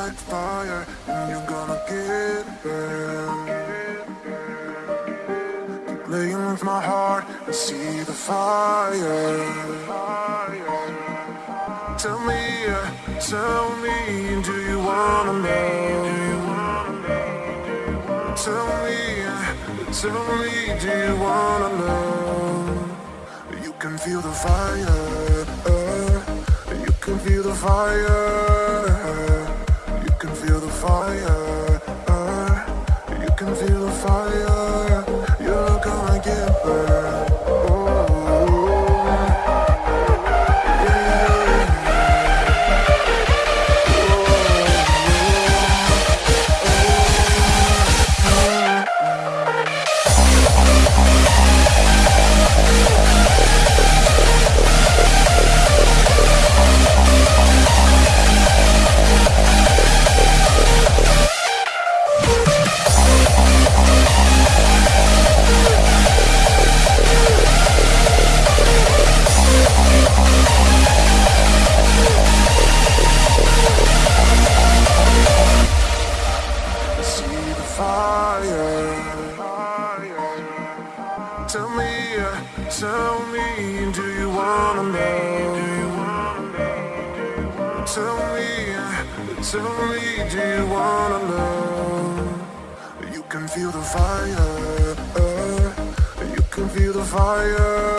like fire And you're gonna get burned Keep playing with my heart and see the fire Tell me, uh, tell me, do you wanna know? Tell me, uh, tell me, do you wanna know? You can feel the fire, uh, you can feel the fire fire. Uh, you can feel fire. Tell me, uh, tell me, do you wanna know? Tell me, uh, tell me, do you wanna know? You can feel the fire. Uh, you can feel the fire.